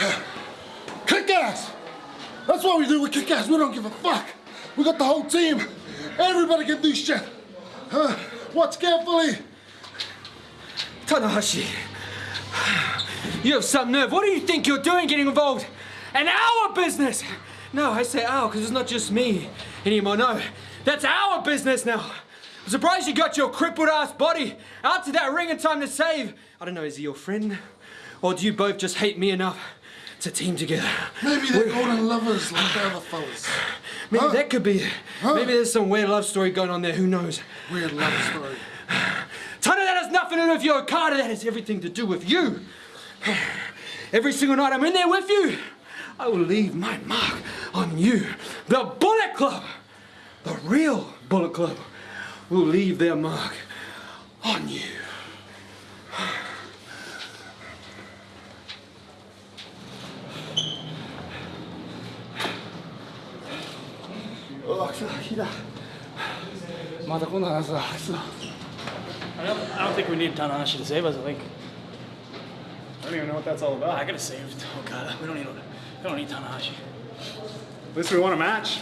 Kick ass! That's what we do, we kick ass, we don't give a fuck. We got the whole team. Everybody can do shit. Huh? Watch carefully. Tanahashi, you have some nerve. What do you think you're doing getting involved in our business? No, I say our because it's not just me anymore. No, that's our business now. I'm surprised you got your crippled ass body out to that ring in time to save. I don't know, is he your friend? Or do you both just hate me enough to team together? Maybe they're golden lovers like the other fellas. Maybe Huh? that could be. Huh? Maybe there's some weird love story going on there, who knows? Weird love story. Tana, that has nothing to do with your Okada, that has everything to do with you. Every single night I'm in there with you, I will leave my mark on you. The Bullet Club, the real Bullet Club, will leave their mark on you. I don't, I don't think we need Tanahashi to save us. I think I don't even know what that's all about. I gotta save oh, Okada. We don't need. We don't need Tanahashi. At least we won a match.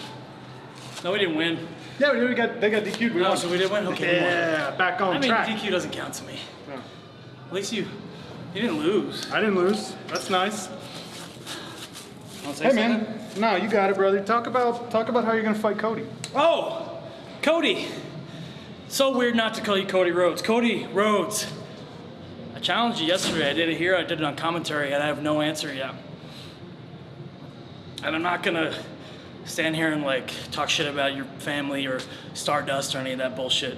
No, we didn't win. Yeah, we got they got DQ'd. We No, won. so we did win. Okay. Yeah, back on I mean, track. DQ doesn't count to me. Oh. At least you, you didn't lose. I didn't lose. That's nice. Hey something? man, no, you got it, brother. Talk about talk about how you're gonna fight Cody. Oh, Cody. So weird not to call you Cody Rhodes. Cody Rhodes. I challenged you yesterday. I did it here. I did it on commentary, and I have no answer yet. And I'm not gonna stand here and like talk shit about your family or Stardust or any of that bullshit.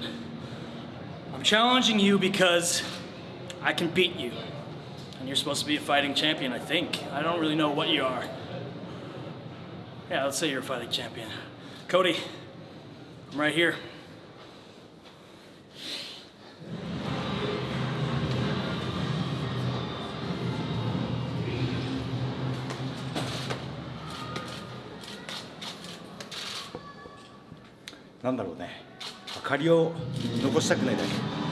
I'm challenging you because I can beat you. And you're supposed to be a fighting champion, I think. I don't really know what you are. Yeah, let's say you're a fighting champion. Cody, I'm right here. なんだろうね。明かりを残したくないだけ。